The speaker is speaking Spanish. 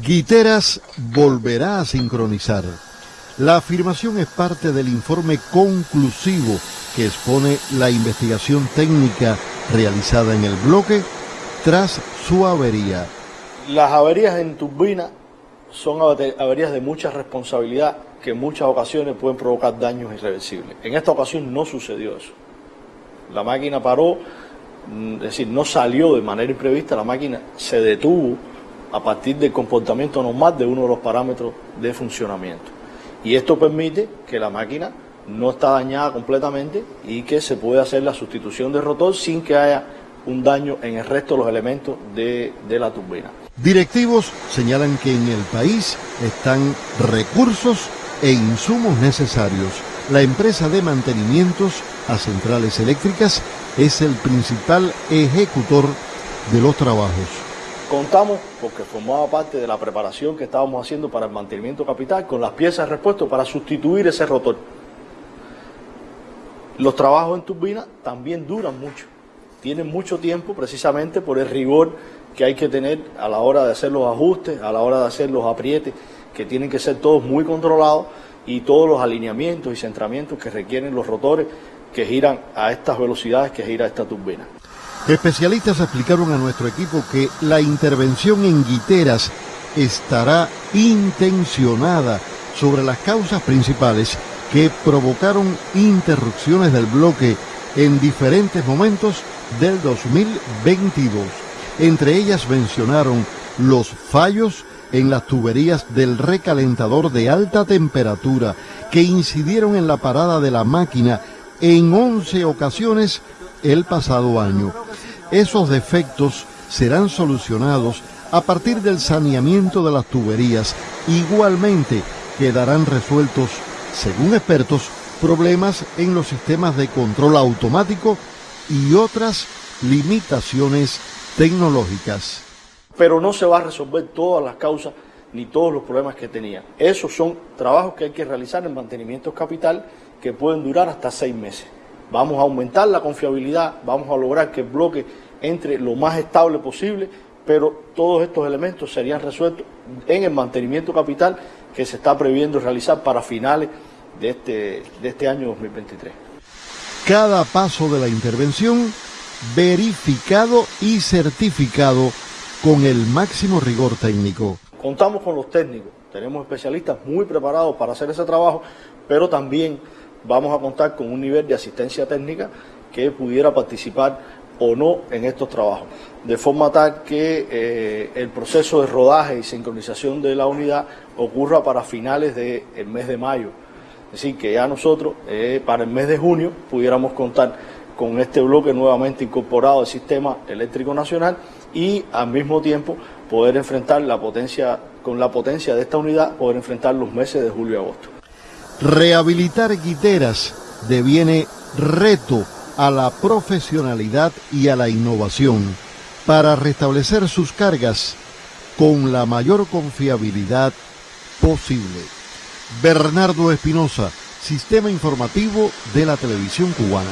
Guiteras volverá a sincronizar. La afirmación es parte del informe conclusivo que expone la investigación técnica realizada en el bloque tras su avería. Las averías en turbina son averías de mucha responsabilidad que en muchas ocasiones pueden provocar daños irreversibles. En esta ocasión no sucedió eso. La máquina paró, mm, es decir, no salió de manera imprevista, la máquina se detuvo a partir del comportamiento normal de uno de los parámetros de funcionamiento. Y esto permite que la máquina no está dañada completamente y que se puede hacer la sustitución del rotor sin que haya un daño en el resto de los elementos de, de la turbina. Directivos señalan que en el país están recursos e insumos necesarios. La empresa de mantenimientos a centrales eléctricas es el principal ejecutor de los trabajos. Contamos, porque formaba parte de la preparación que estábamos haciendo para el mantenimiento capital, con las piezas de repuesto para sustituir ese rotor. Los trabajos en turbina también duran mucho, tienen mucho tiempo precisamente por el rigor que hay que tener a la hora de hacer los ajustes, a la hora de hacer los aprietes que tienen que ser todos muy controlados y todos los alineamientos y centramientos que requieren los rotores que giran a estas velocidades que gira esta turbina. Especialistas explicaron a nuestro equipo que la intervención en guiteras estará intencionada sobre las causas principales que provocaron interrupciones del bloque en diferentes momentos del 2022. Entre ellas mencionaron los fallos en las tuberías del recalentador de alta temperatura que incidieron en la parada de la máquina en 11 ocasiones el pasado año. Esos defectos serán solucionados a partir del saneamiento de las tuberías. Igualmente quedarán resueltos, según expertos, problemas en los sistemas de control automático y otras limitaciones tecnológicas pero no se va a resolver todas las causas ni todos los problemas que tenía. Esos son trabajos que hay que realizar en mantenimiento capital que pueden durar hasta seis meses. Vamos a aumentar la confiabilidad, vamos a lograr que el bloque entre lo más estable posible, pero todos estos elementos serían resueltos en el mantenimiento capital que se está previendo realizar para finales de este, de este año 2023. Cada paso de la intervención verificado y certificado con el máximo rigor técnico. Contamos con los técnicos, tenemos especialistas muy preparados para hacer ese trabajo, pero también vamos a contar con un nivel de asistencia técnica que pudiera participar o no en estos trabajos, de forma tal que eh, el proceso de rodaje y sincronización de la unidad ocurra para finales del mes de mayo. Es decir, que ya nosotros eh, para el mes de junio pudiéramos contar con este bloque nuevamente incorporado al sistema eléctrico nacional y al mismo tiempo poder enfrentar la potencia, con la potencia de esta unidad, poder enfrentar los meses de julio y agosto. Rehabilitar guiteras deviene reto a la profesionalidad y a la innovación para restablecer sus cargas con la mayor confiabilidad posible. Bernardo Espinosa, Sistema Informativo de la Televisión Cubana.